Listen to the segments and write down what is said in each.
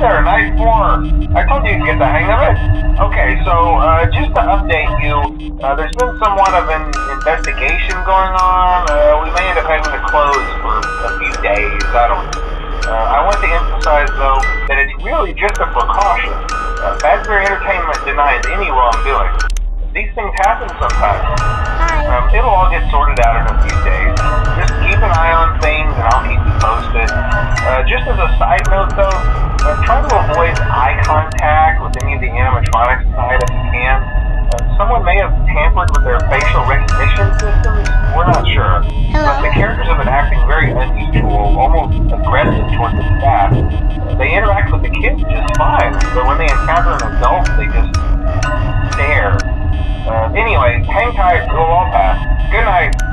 I told you to get the hang of it. Okay, so uh, just to update you, uh, there's been somewhat of an investigation going on. Uh, we may end up having to close for a few days. I don't know. Uh, I want to emphasize, though, that it's really just a precaution. Uh, Fazbear Entertainment denies any wrongdoing. These things happen sometimes. Hi. Um, it'll all get sorted out in a few days. Just keep an eye on things, and I'll keep you posted. Uh, just as a side note, though, uh, try to avoid eye contact with any of the animatronics side if you can. Uh, someone may have tampered with their facial recognition systems. We're not sure. Hello? But the characters have been acting very unusual, almost aggressive towards the staff. They interact with the kids just fine, but when they encounter an adult, they just stare. Uh, anyway, hang tight, it'll all pass. Good night.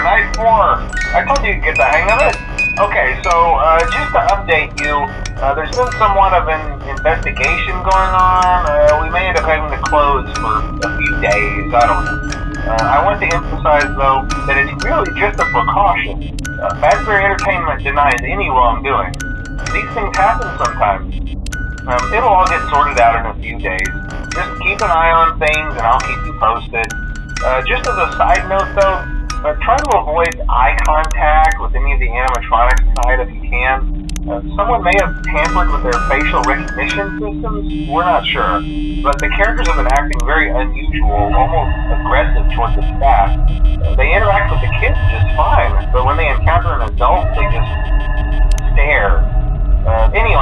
4. I told you you'd get the hang of it. Okay, so uh, just to update you, uh, there's been somewhat of an investigation going on. Uh, we may end up having to close for a few days. I don't know. Uh, I want to emphasize, though, that it's really just a precaution. Uh, Fazbear Entertainment denies any wrongdoing. These things happen sometimes. Um, it'll all get sorted out in a few days. Just keep an eye on things, and I'll keep you posted. Uh, just as a side note, though, uh, try to avoid eye contact with any of the animatronics side if you can. Uh, someone may have tampered with their facial recognition systems. We're not sure. But the characters have been acting very unusual, almost aggressive towards the staff. Uh, they interact with the kids just fine, but when they encounter an adult, they just stare. Uh, anyway,